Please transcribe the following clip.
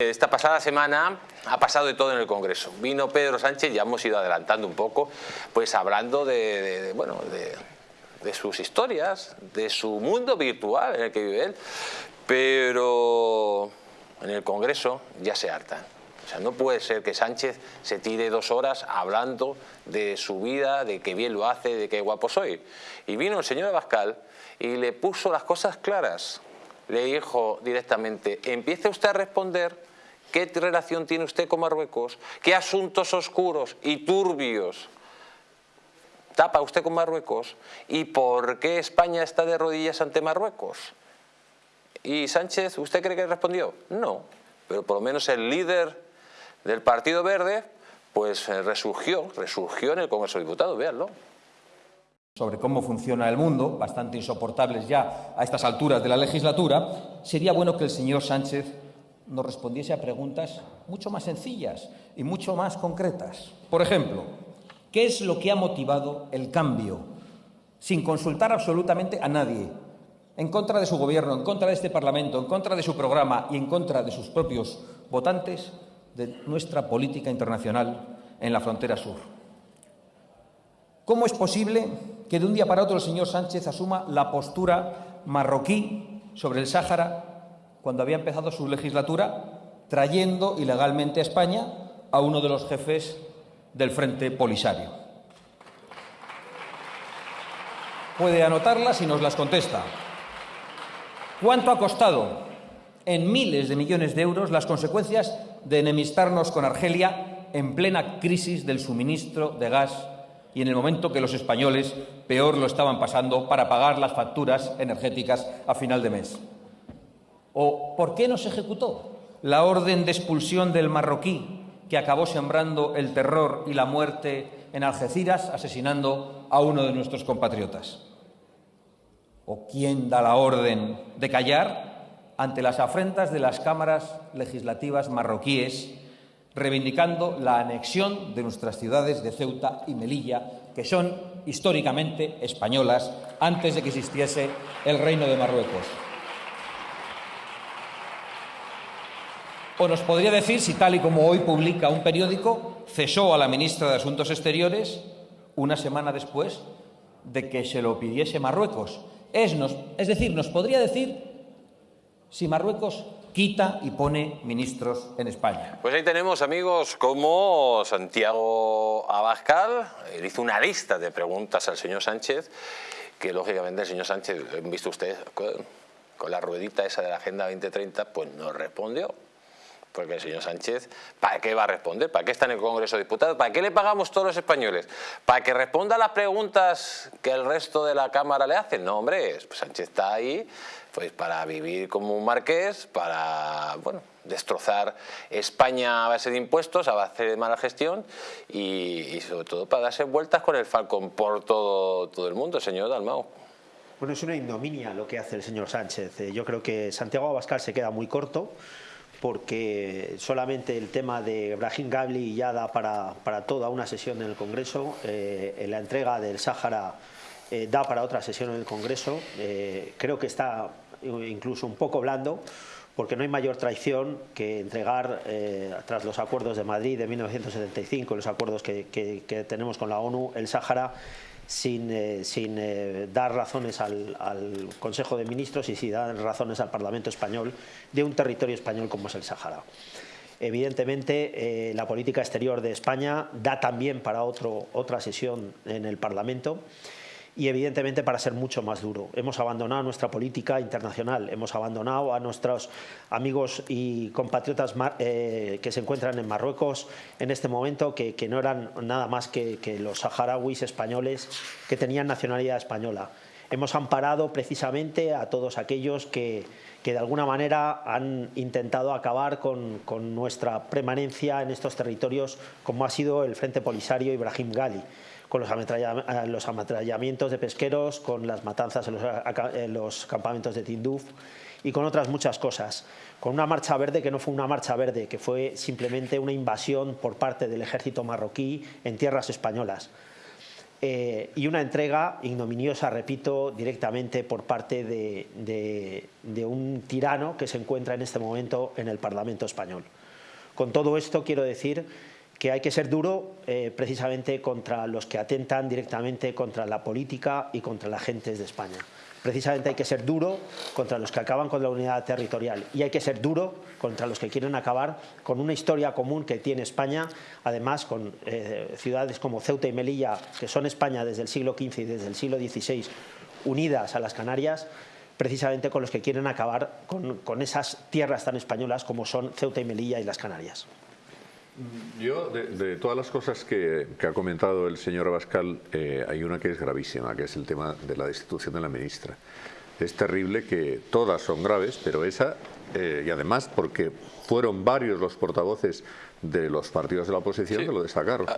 Esta pasada semana ha pasado de todo en el Congreso. Vino Pedro Sánchez, ya hemos ido adelantando un poco, pues hablando de, bueno, de, sus historias, de su mundo virtual en el que vive él, pero en el Congreso ya se hartan. O sea, no puede ser que Sánchez se tire dos horas hablando de su vida, de que bien lo hace, de qué guapo soy. Y vino el señor Abascal y le puso las cosas claras. Le dijo directamente, empiece usted a responder ¿Qué relación tiene usted con Marruecos? ¿Qué asuntos oscuros y turbios tapa usted con Marruecos? ¿Y por qué España está de rodillas ante Marruecos? ¿Y Sánchez, usted cree que respondió? No, pero por lo menos el líder del Partido Verde pues eh, resurgió, resurgió en el Congreso de Diputados, véanlo sobre cómo funciona el mundo, bastante insoportables ya a estas alturas de la legislatura, sería bueno que el señor Sánchez nos respondiese a preguntas mucho más sencillas y mucho más concretas. Por ejemplo, ¿qué es lo que ha motivado el cambio, sin consultar absolutamente a nadie, en contra de su gobierno, en contra de este Parlamento, en contra de su programa y en contra de sus propios votantes, de nuestra política internacional en la frontera sur? ¿Cómo es posible que de un día para otro el señor Sánchez asuma la postura marroquí sobre el Sáhara cuando había empezado su legislatura, trayendo ilegalmente a España a uno de los jefes del Frente Polisario. Puede anotarlas y nos las contesta. ¿Cuánto ha costado en miles de millones de euros las consecuencias de enemistarnos con Argelia en plena crisis del suministro de gas y en el momento que los españoles peor lo estaban pasando para pagar las facturas energéticas a final de mes? ¿O por qué no se ejecutó la orden de expulsión del marroquí que acabó sembrando el terror y la muerte en Algeciras, asesinando a uno de nuestros compatriotas? ¿O quién da la orden de callar ante las afrentas de las cámaras legislativas marroquíes, reivindicando la anexión de nuestras ciudades de Ceuta y Melilla, que son históricamente españolas antes de que existiese el Reino de Marruecos? O nos podría decir si, tal y como hoy publica un periódico, cesó a la ministra de Asuntos Exteriores una semana después de que se lo pidiese Marruecos. Es, decir, nos podría decir si Marruecos quita y pone ministros en España. Pues ahí tenemos amigos como Santiago Abascal, él hizo una lista de preguntas al señor Sánchez, que lógicamente el señor Sánchez, visto usted, con la ruedita esa de la Agenda 2030, pues no respondió. Porque el señor Sánchez, ¿para qué va a responder? ¿Para qué está en el Congreso de Diputados? ¿Para qué le pagamos todos los españoles? ¿Para que responda a las preguntas que el resto de la Cámara le hacen? No, hombre, pues Sánchez está ahí pues para vivir como un marqués, para bueno, destrozar España a base de impuestos, a base de mala gestión y, sobre todo para darse vueltas con el Falcon por todo, todo el mundo, señor Dalmau. Bueno, es una ignominia lo que hace el señor Sánchez. Eh, yo creo que Santiago Abascal se queda muy corto porque solamente el tema de Brahim Gabli ya da para, toda una sesión en el Congreso, eh, la entrega del Sáhara eh, da para otra sesión en el Congreso, eh, creo que está incluso un poco blando, porque no hay mayor traición que entregar, tras los acuerdos de Madrid de 1975, los acuerdos que tenemos con la ONU, el Sáhara sin, eh, eh, dar razones al, Consejo de Ministros y sin dar razones al Parlamento español de un territorio español como es el Sáhara. Evidentemente, eh, la política exterior de España da también para otra sesión en el Parlamento y evidentemente para ser mucho más duro. Hemos abandonado nuestra política internacional, hemos abandonado a nuestros amigos y compatriotas eh, que se encuentran en Marruecos en este momento, que, no eran nada más que, los saharauis españoles que tenían nacionalidad española. Hemos amparado precisamente a todos aquellos que, de alguna manera han intentado acabar con, con, nuestra permanencia en estos territorios, como ha sido el Frente Polisario Ibrahim Gali con los, ametrallamientos de pesqueros, con las matanzas en los, campamentos de Tinduf y con otras muchas cosas. Con una marcha verde que no fue una marcha verde, que fue simplemente una invasión por parte del ejército marroquí en tierras españolas. Eh, y una entrega ignominiosa, repito, directamente por parte de, de, un tirano que se encuentra en este momento en el Parlamento español. Con todo esto quiero decir que hay que ser duro eh, precisamente contra los que atentan directamente contra la política y contra la gente de España. Precisamente hay que ser duro contra los que acaban con la unidad territorial y hay que ser duro contra los que quieren acabar con una historia común que tiene España, además con eh, ciudades como Ceuta y Melilla, que son España desde el siglo XV y desde el siglo XVI, unidas a las Canarias, precisamente con los que quieren acabar con esas tierras tan españolas como son Ceuta y Melilla y las Canarias. Yo, de, todas las cosas que, ha comentado el señor Abascal, eh, hay una que es gravísima, que es el tema de la destitución de la ministra. Es terrible que todas son graves, pero esa, eh, y además porque fueron varios los portavoces de los partidos de la oposición que lo destacaron.